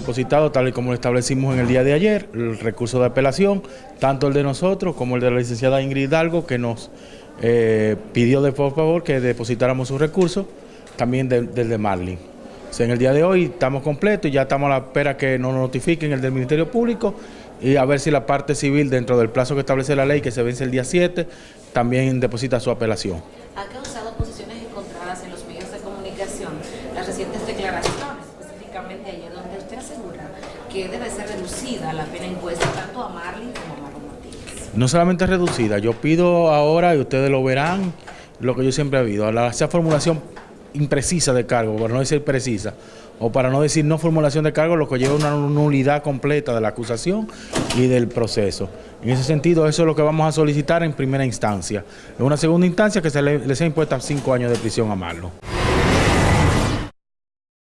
depositado, tal y como lo establecimos en el día de ayer, el recurso de apelación, tanto el de nosotros como el de la licenciada Ingrid Hidalgo, que nos eh, pidió de por favor que depositáramos su recurso, también del de Marlin. En el día de hoy estamos completos y ya estamos a la espera que nos notifiquen el del Ministerio Público y a ver si la parte civil, dentro del plazo que establece la ley, que se vence el día 7, también deposita su apelación. Ha causado posiciones encontradas en los medios de comunicación las recientes declaraciones, donde usted asegura que debe ser reducida la pena impuesta tanto a Marlin como a Marlon Martínez. No solamente reducida, yo pido ahora, y ustedes lo verán, lo que yo siempre he habido, la, esa formulación imprecisa de cargo, para no decir precisa, o para no decir no formulación de cargo, lo que lleva una nulidad completa de la acusación y del proceso. En ese sentido, eso es lo que vamos a solicitar en primera instancia. En una segunda instancia, que se le, le sea impuesta cinco años de prisión a Marlon.